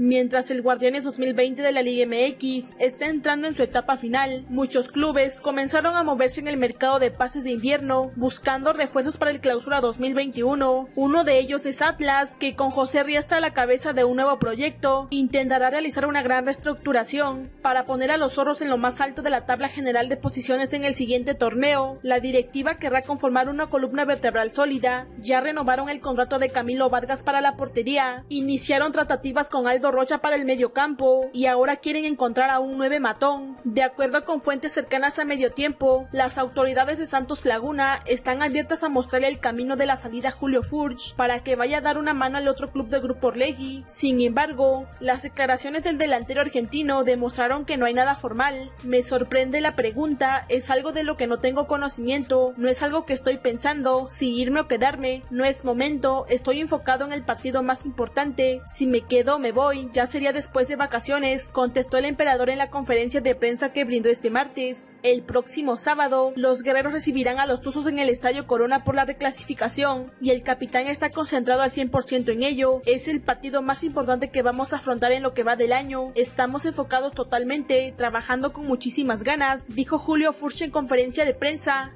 Mientras el Guardianes 2020 de la Liga MX está entrando en su etapa final, muchos clubes comenzaron a moverse en el mercado de pases de invierno buscando refuerzos para el clausura 2021. Uno de ellos es Atlas, que con José Riestra a la cabeza de un nuevo proyecto, intentará realizar una gran reestructuración para poner a los zorros en lo más alto de la tabla general de posiciones en el siguiente torneo. La directiva querrá conformar una columna vertebral sólida. Ya renovaron el contrato de Camilo Vargas para la portería, iniciaron tratativas con Aldo Rocha para el mediocampo y ahora quieren encontrar a un nueve matón. De acuerdo con fuentes cercanas a medio tiempo, las autoridades de Santos Laguna están abiertas a mostrarle el camino de la salida a Julio Furch para que vaya a dar una mano al otro club del grupo Orlegui. Sin embargo, las declaraciones del delantero argentino demostraron que no hay nada formal. Me sorprende la pregunta, es algo de lo que no tengo conocimiento, no es algo que estoy pensando, si irme o quedarme, no es momento, estoy enfocado en el partido más importante, si me quedo me voy, ya sería después de vacaciones, contestó el emperador en la conferencia de prensa que brindó este martes. El próximo sábado, los guerreros recibirán a los Tuzos en el Estadio Corona por la reclasificación y el capitán está concentrado al 100% en ello. Es el partido más importante que vamos a afrontar en lo que va del año. Estamos enfocados totalmente, trabajando con muchísimas ganas, dijo Julio Furch en conferencia de prensa.